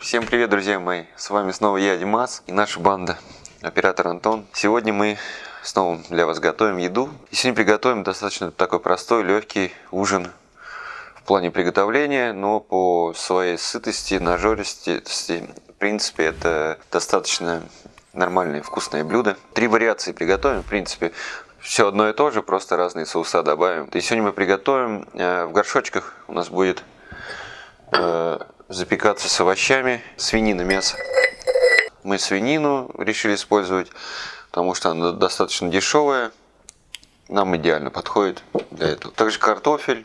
Всем привет, друзья мои! С вами снова я, Димас, и наша банда, оператор Антон. Сегодня мы снова для вас готовим еду. И сегодня приготовим достаточно такой простой, легкий ужин в плане приготовления, но по своей сытости, нажористости, в принципе, это достаточно нормальное вкусное блюдо. Три вариации приготовим, в принципе, все одно и то же, просто разные соуса добавим. И сегодня мы приготовим э, в горшочках, у нас будет э, запекаться с овощами, свинина, мясо. Мы свинину решили использовать, потому что она достаточно дешевая, нам идеально подходит для этого. Также картофель,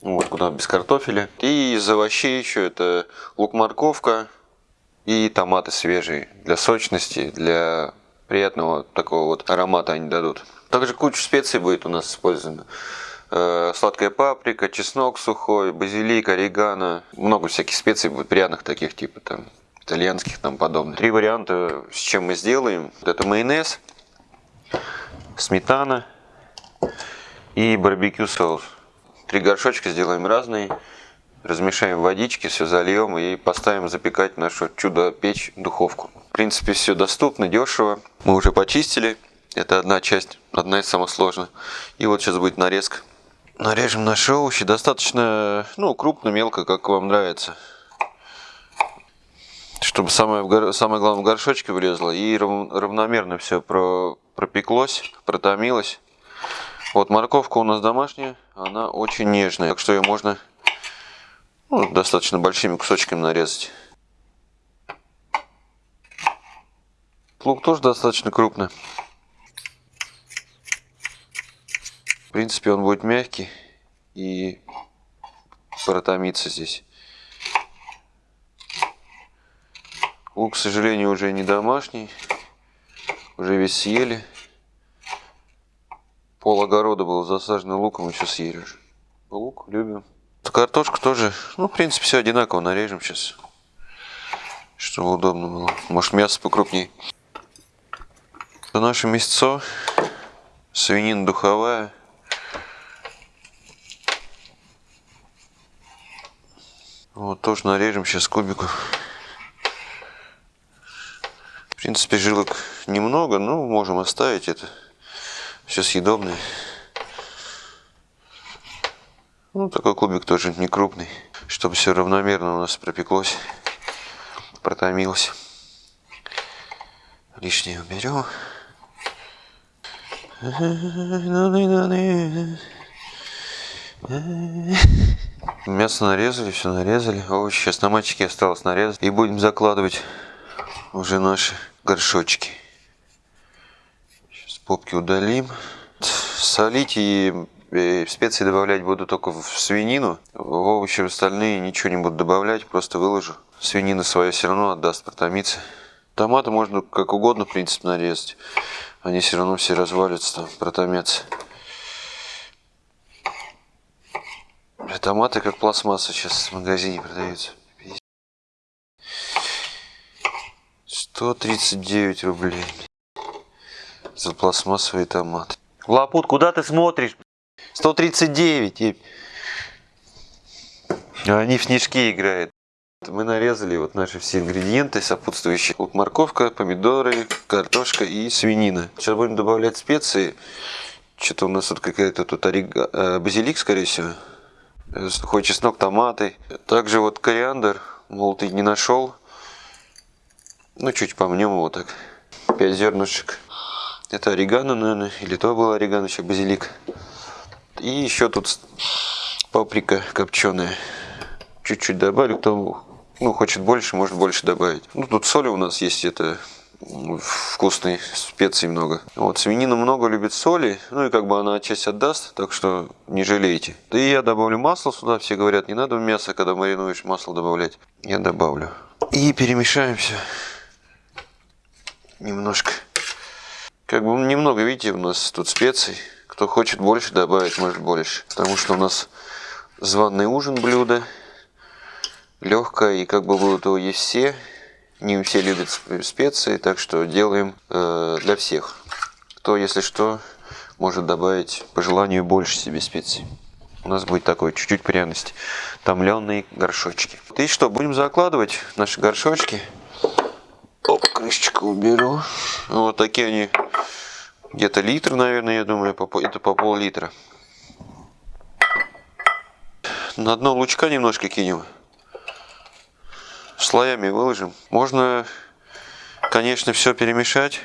вот куда без картофеля. И из овощей еще это лук-морковка и томаты свежие для сочности, для приятного такого вот аромата они дадут. Также куча специй будет у нас использовано. Э, сладкая паприка, чеснок сухой, базилик, орегано. Много всяких специй будет приятных таких, типа там итальянских там подобных. Три варианта, с чем мы сделаем. Это майонез, сметана и барбекю соус. Три горшочка сделаем разные. Размешаем в водичке, все зальем и поставим запекать нашу чудо-печь духовку. В принципе, все доступно, дешево. Мы уже почистили. Это одна часть, одна из самых сложных. И вот сейчас будет нарезка. Нарежем наши овощи достаточно, ну, крупно, мелко, как вам нравится. Чтобы самое, самое главное в горшочке влезло и равномерно все про, пропеклось, протомилось. Вот морковка у нас домашняя, она очень нежная, так что ее можно ну, достаточно большими кусочками нарезать. Лук тоже достаточно крупный. В принципе, он будет мягкий и протомится здесь. Лук, к сожалению, уже не домашний. Уже весь съели. Пол огорода был засажен луком, еще съели уже. Лук любим. Картошку тоже, ну, в принципе, все одинаково нарежем сейчас. Чтобы удобно было. Может, мясо покрупнее. Это наше мясцо. Свинина духовая. Вот тоже нарежем сейчас кубиков. В принципе, жилок немного, но можем оставить это. Все съедобное. Ну, такой кубик тоже не крупный, чтобы все равномерно у нас пропеклось, протомилось. Лишнее уберем. Мясо нарезали, все нарезали. Овощи сейчас на мальчике осталось нарезать. И будем закладывать уже наши горшочки. Сейчас попки удалим. Солить и специи добавлять буду только в свинину. В овощи остальные ничего не буду добавлять, просто выложу. Свинина своя все равно отдаст протомиться. Томаты можно как угодно, в принципе, нарезать. Они все равно все развалятся, там, протомятся. Томаты как пластмасса сейчас в магазине продаются. 139 рублей за пластмассовый томат. Лапут, куда ты смотришь? 139. Они в снежки играют. Мы нарезали вот наши все ингредиенты сопутствующие. Вот морковка, помидоры, картошка и свинина. Сейчас будем добавлять специи. Что-то у нас тут какая-то тут орига... Э, базилик, скорее всего сухой чеснок, томаты. Также вот кориандр, молотый не нашел. Ну, чуть помнем его так. 5 зернышек. Это орегано, наверное, или то было орегано, еще базилик. И еще тут паприка копченая. Чуть-чуть добавлю, кто ну, хочет больше, может больше добавить. Ну, тут соли у нас есть, это вкусной, специй много. Вот, свинина много любит соли, ну и как бы она часть отдаст, так что не жалейте. Да и я добавлю масло сюда, все говорят, не надо в мясо, когда маринуешь, масло добавлять. Я добавлю. И перемешаем все. Немножко. Как бы немного, видите, у нас тут специй. Кто хочет больше добавить, может больше. Потому что у нас званый ужин блюдо. Легкое, и как бы будут его есть все. Не все любят специи, так что делаем э, для всех. Кто, если что, может добавить по желанию больше себе специй. у нас будет такой чуть-чуть пряности. Томленые горшочки. И что, будем закладывать наши горшочки. Оп, крышечку уберу. Вот такие они, где-то литр, наверное, я думаю, это по пол-литра. На дно лучка немножко кинем. Слоями выложим. Можно, конечно, все перемешать.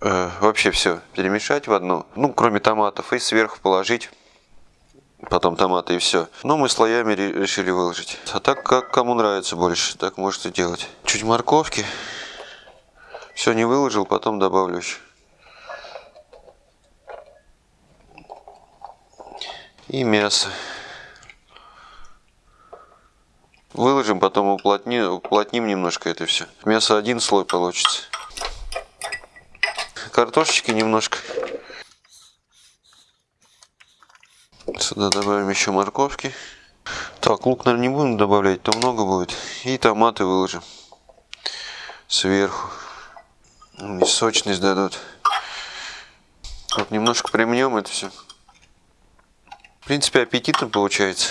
Э, вообще все перемешать в одно. Ну, кроме томатов. И сверху положить потом томаты и все. Но мы слоями решили выложить. А так, как кому нравится больше, так можете делать. Чуть морковки. Все не выложил, потом добавлю еще. И мясо. Выложим, потом уплотним, уплотним немножко это все. Мясо один слой получится. Картошечки немножко. Сюда добавим еще морковки. Так, лук, наверное, не будем добавлять, то много будет. И томаты выложим сверху. Они сочность дадут. Вот немножко примнем это все. В принципе, аппетитно получается.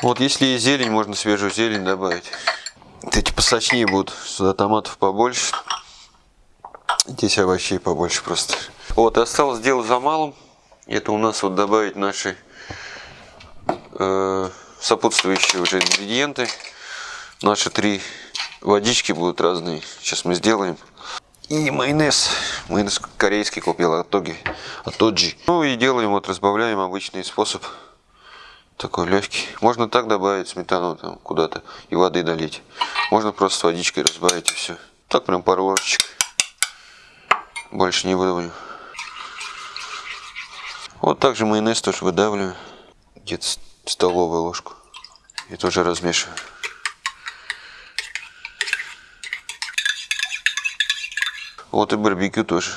Вот если есть зелень, можно свежую зелень добавить. Эти посочнее будут. Сюда томатов побольше. Здесь овощей побольше просто. Вот, осталось дело за малым. Это у нас вот добавить наши э, сопутствующие уже ингредиенты. Наши три водички будут разные. Сейчас мы сделаем. И майонез. Майонез корейский купил от Тоги. От Тоджи. Ну и делаем, вот разбавляем обычный способ. Такой легкий. Можно так добавить сметану там куда-то и воды долить. Можно просто водичкой разбавить и все. Так прям пару ложечек. Больше не выдавлю. Вот также майонез тоже выдавливаю. Где-то столовую ложку. И тоже размешиваю. Вот и барбекю тоже.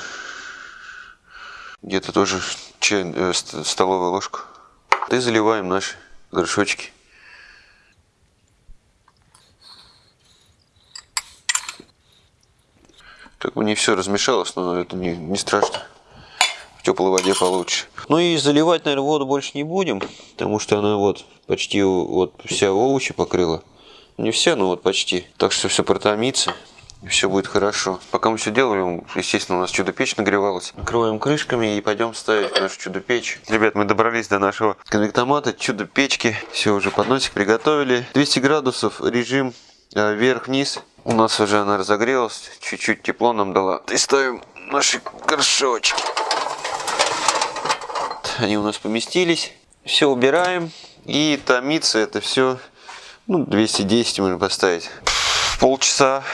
Где-то тоже чай, э, столовую ложку. И заливаем наши горшочки. Как бы не все размешалось, но это не, не страшно в теплой воде получше. Ну и заливать, наверное, воду больше не будем, потому что она вот почти вот вся овощи покрыла. Не все, но вот почти. Так что все протомится. И все будет хорошо. Пока мы все делаем, естественно, у нас чудо-печь нагревалась. Накрываем крышками и пойдем ставить нашу чудо-печь. Ребят, мы добрались до нашего конвектомата, чудо-печки. Все, уже подносик приготовили. 200 градусов, режим э, вверх-вниз. У нас уже она разогрелась, чуть-чуть тепло нам дала. И ставим наши горшочки они у нас поместились. Все убираем. И томится это все, ну, 210 можно поставить. Полчаса,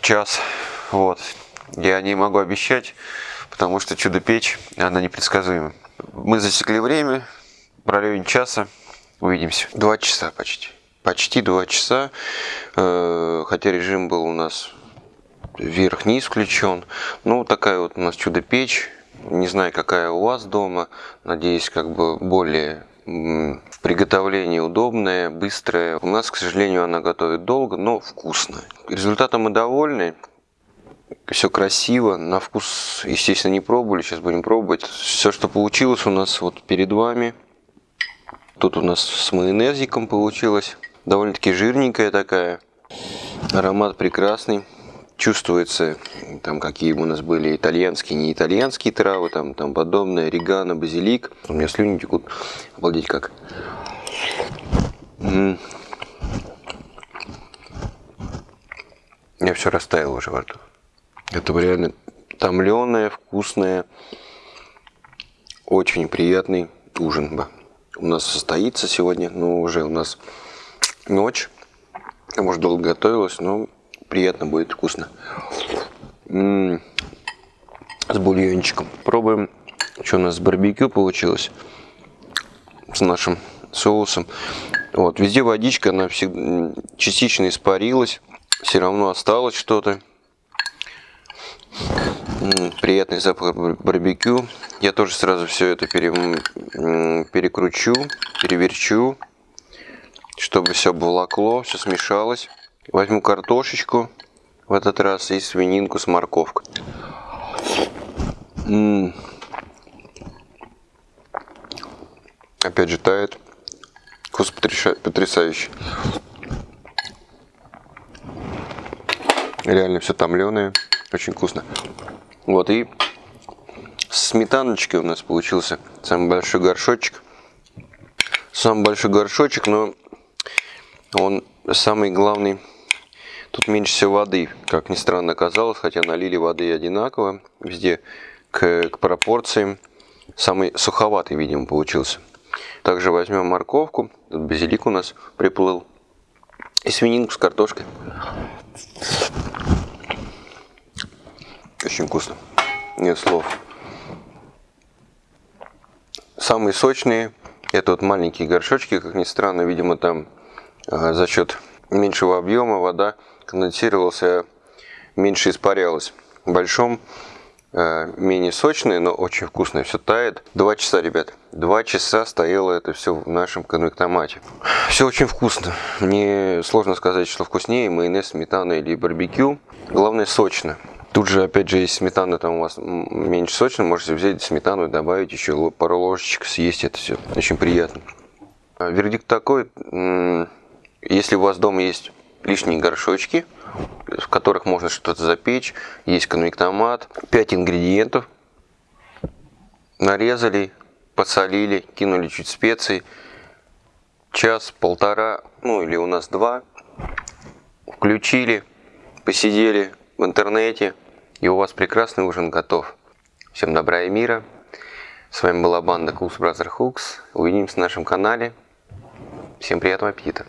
час. Вот. Я не могу обещать, потому что чудо-печь, она непредсказуема. Мы засекли время, в районе часа. Увидимся. Два часа почти. Почти два часа. Э, хотя режим был у нас вверх-вниз включен. Ну, такая вот у нас чудо-печь. Не знаю, какая у вас дома. Надеюсь, как бы более в приготовлении удобная, быстрая. У нас, к сожалению, она готовит долго, но вкусно. Результатом мы довольны. Все красиво, на вкус, естественно, не пробовали, сейчас будем пробовать. Все, что получилось у нас вот перед вами. Тут у нас с майонезиком получилось. Довольно-таки жирненькая такая. Аромат прекрасный чувствуется, там какие у нас были итальянские, не итальянские травы, там, там подобное, орегано, базилик. У меня слюни текут, обалдеть как. Я все растаял уже во рту. Это реально томленое, вкусное, очень приятный ужин. У нас состоится сегодня, но уже у нас ночь. Может, долго готовилась, но приятно будет, вкусно. М -м -м, с бульончиком. Пробуем, что у нас с барбекю получилось. С нашим соусом. Вот, везде водичка, она всегда частично испарилась. Все равно осталось что-то. Приятный запах барбекю. Я тоже сразу все это пере, перекручу, переверчу, чтобы все обволокло, все смешалось. Возьму картошечку в этот раз и свининку с морковкой. М -м. Опять же тает. Вкус потряша- потрясающий. Реально все томленое. Очень вкусно. Вот и сметаночкой у нас получился самый большой горшочек. Самый большой горшочек, но он самый главный. Тут меньше всего воды, как ни странно оказалось, хотя налили воды одинаково везде к, к пропорциям. Самый суховатый, видимо, получился. Также возьмем морковку. Тут базилик у нас приплыл. И свининку с картошкой. Очень вкусно. Нет слов. Самые сочные это вот маленькие горшочки, как ни странно, видимо там э, за счет меньшего объема вода конденсировалась, а меньше испарялась. В большом э, менее сочные, но очень вкусные, все тает. Два часа, ребят, два часа стояло это все в нашем конвектомате. Все очень вкусно. Мне сложно сказать, что вкуснее, майонез, сметана или барбекю. Главное сочно. Тут же, опять же, если сметана там у вас меньше сочно, можете взять сметану и добавить еще пару ложечек, съесть это все. Очень приятно. А, вердикт такой, если у вас дома есть лишние горшочки, в которых можно что-то запечь, есть конвектомат, 5 ингредиентов, нарезали, подсолили, кинули чуть специй, час, полтора, ну или у нас два, включили, посидели в интернете, и у вас прекрасный ужин готов. Всем добра и мира. С вами была банда Cools Brother Hooks. Увидимся на нашем канале. Всем приятного аппетита.